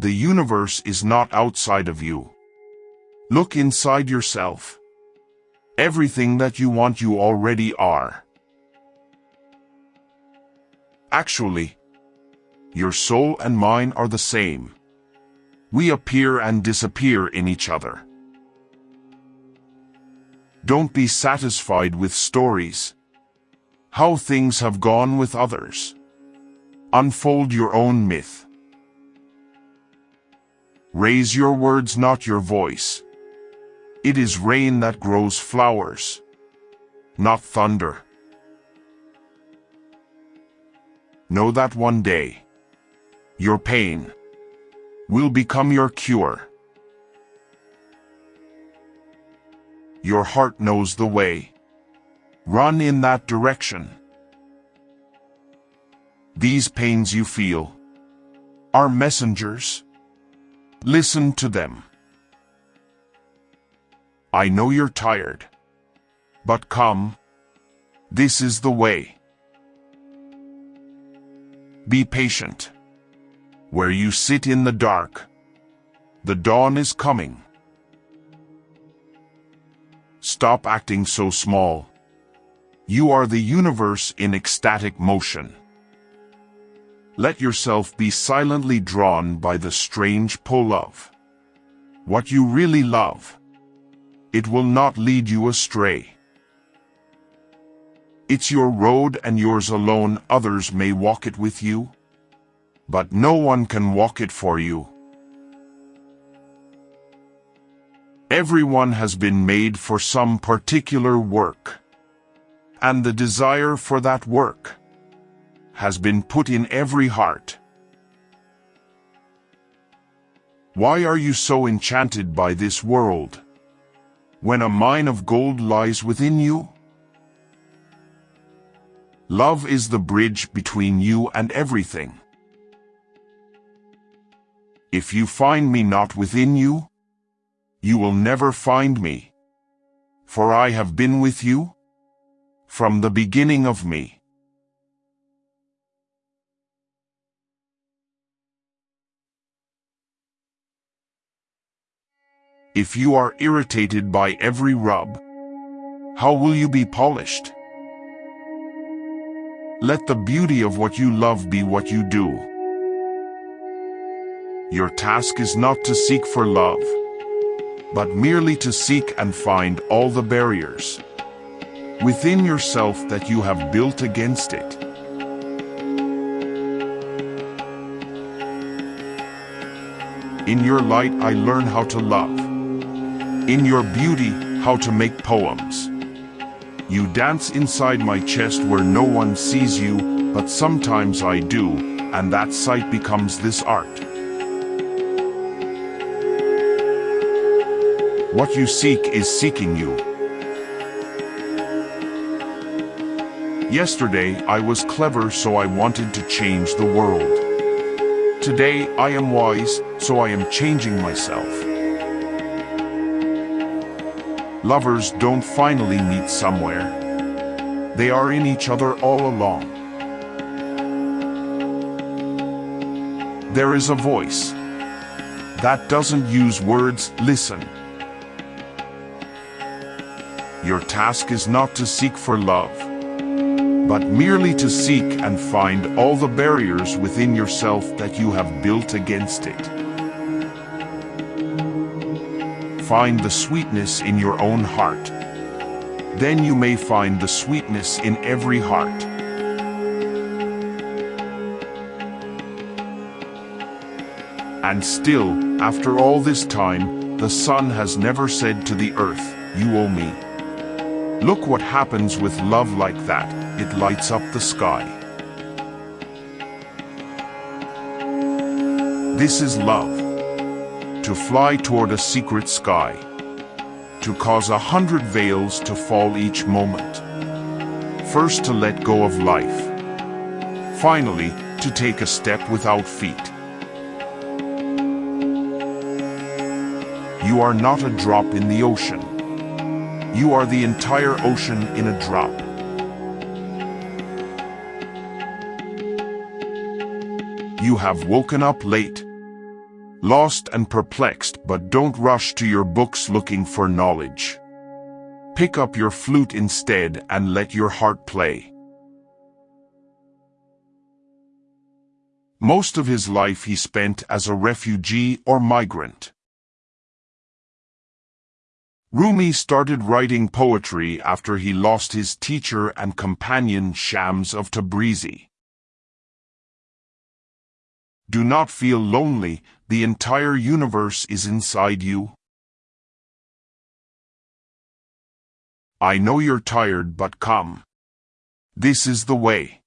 The universe is not outside of you. Look inside yourself. Everything that you want you already are. Actually, your soul and mine are the same. We appear and disappear in each other. Don't be satisfied with stories. How things have gone with others. Unfold your own myth. Raise your words, not your voice. It is rain that grows flowers, not thunder. Know that one day, your pain will become your cure. Your heart knows the way. Run in that direction. These pains you feel are messengers. Listen to them. I know you're tired. But come. This is the way. Be patient. Where you sit in the dark, the dawn is coming. Stop acting so small. You are the universe in ecstatic motion. Let yourself be silently drawn by the strange pull of what you really love. It will not lead you astray. It's your road and yours alone, others may walk it with you, but no one can walk it for you. Everyone has been made for some particular work, and the desire for that work has been put in every heart. Why are you so enchanted by this world, when a mine of gold lies within you? Love is the bridge between you and everything. If you find me not within you, you will never find me. For I have been with you from the beginning of me. If you are irritated by every rub, how will you be polished? Let the beauty of what you love be what you do. Your task is not to seek for love, but merely to seek and find all the barriers within yourself that you have built against it. In your light I learn how to love. In your beauty, how to make poems. You dance inside my chest where no one sees you, but sometimes I do, and that sight becomes this art. What you seek is seeking you. Yesterday I was clever so I wanted to change the world. Today I am wise so I am changing myself. Lovers don't finally meet somewhere. They are in each other all along. There is a voice that doesn't use words, listen. Your task is not to seek for love, but merely to seek and find all the barriers within yourself that you have built against it. Find the sweetness in your own heart. Then you may find the sweetness in every heart. And still, after all this time, the sun has never said to the earth, you owe me. Look what happens with love like that, it lights up the sky. This is love to fly toward a secret sky, to cause a hundred veils to fall each moment. First to let go of life, finally to take a step without feet. You are not a drop in the ocean. You are the entire ocean in a drop. You have woken up late, Lost and perplexed, but don't rush to your books looking for knowledge. Pick up your flute instead and let your heart play. Most of his life he spent as a refugee or migrant. Rumi started writing poetry after he lost his teacher and companion Shams of Tabrizi. Do not feel lonely, the entire universe is inside you. I know you're tired but come. This is the way.